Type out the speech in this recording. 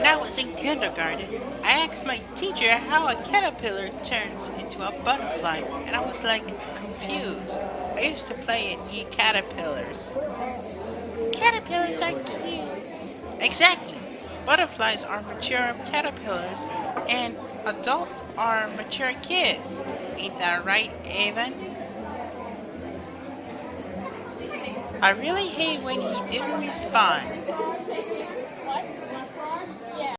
When I was in kindergarten, I asked my teacher how a caterpillar turns into a butterfly, and I was like confused. I used to play and eat caterpillars. Caterpillars are cute. Exactly. Butterflies are mature caterpillars, and adults are mature kids. Ain't that right, Evan? I really hate when he didn't respond.